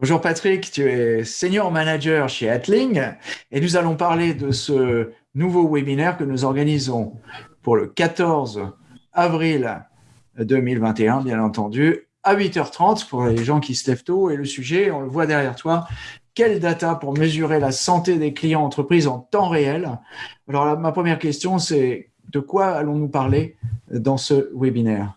Bonjour Patrick, tu es senior manager chez Atling et nous allons parler de ce nouveau webinaire que nous organisons pour le 14 avril 2021, bien entendu, à 8h30 pour les gens qui se lèvent tôt. Et le sujet, on le voit derrière toi, quelle data pour mesurer la santé des clients entreprises en temps réel? Alors, ma première question, c'est de quoi allons-nous parler dans ce webinaire?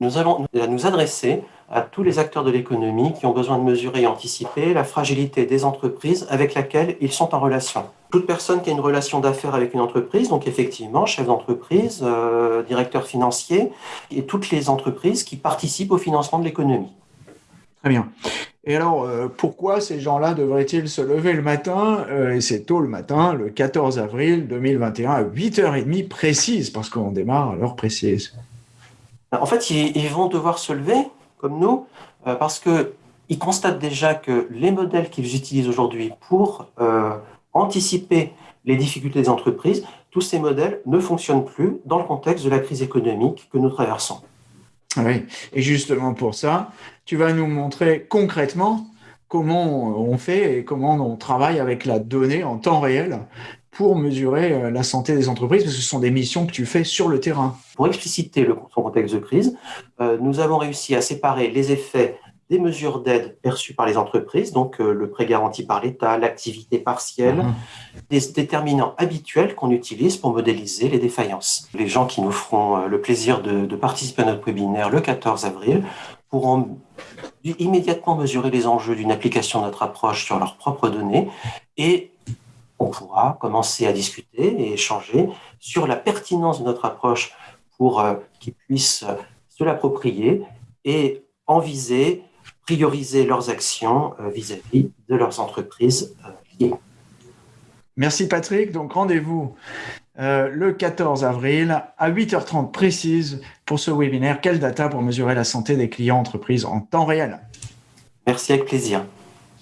Nous allons nous adresser à tous les acteurs de l'économie qui ont besoin de mesurer et anticiper la fragilité des entreprises avec laquelle ils sont en relation. Toute personne qui a une relation d'affaires avec une entreprise, donc effectivement chef d'entreprise, euh, directeur financier, et toutes les entreprises qui participent au financement de l'économie. Très bien. Et alors, euh, pourquoi ces gens-là devraient-ils se lever le matin, euh, et c'est tôt le matin, le 14 avril 2021, à 8h30 précise, parce qu'on démarre à l'heure précise? En fait, ils vont devoir se lever comme nous, euh, parce qu'ils constatent déjà que les modèles qu'ils utilisent aujourd'hui pour euh, anticiper les difficultés des entreprises, tous ces modèles ne fonctionnent plus dans le contexte de la crise économique que nous traversons. Oui, et justement pour ça, tu vas nous montrer concrètement comment on fait et comment on travaille avec la donnée en temps réel pour mesurer euh, la santé des entreprises, parce que ce sont des missions que tu fais sur le terrain. Pour expliciter le contexte de crise, euh, nous avons réussi à séparer les effets des mesures d'aide perçues par les entreprises, donc euh, le prêt garanti par l'État, l'activité partielle, mhm. des déterminants habituels qu'on utilise pour modéliser les défaillances. Les gens qui nous feront le plaisir de, de participer à notre webinaire le 14 avril pourront immédiatement mesurer les enjeux d'une application de notre approche sur leurs propres données et on pourra commencer à discuter et échanger sur la pertinence de notre approche pour euh, qu'ils puissent euh, se l'approprier et enviser, prioriser leurs actions euh, vis-à-vis de leurs entreprises liées. Merci Patrick. Donc rendez-vous le 14 avril à 8h30 précise pour ce webinaire. Quelle data pour mesurer la santé des clients entreprises en temps réel? Merci avec plaisir.